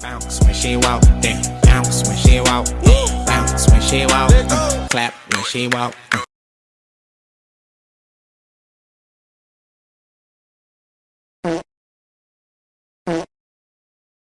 Bounce when she walk, then bounce when she walk, bounce when she walk, uh, clap when she walk.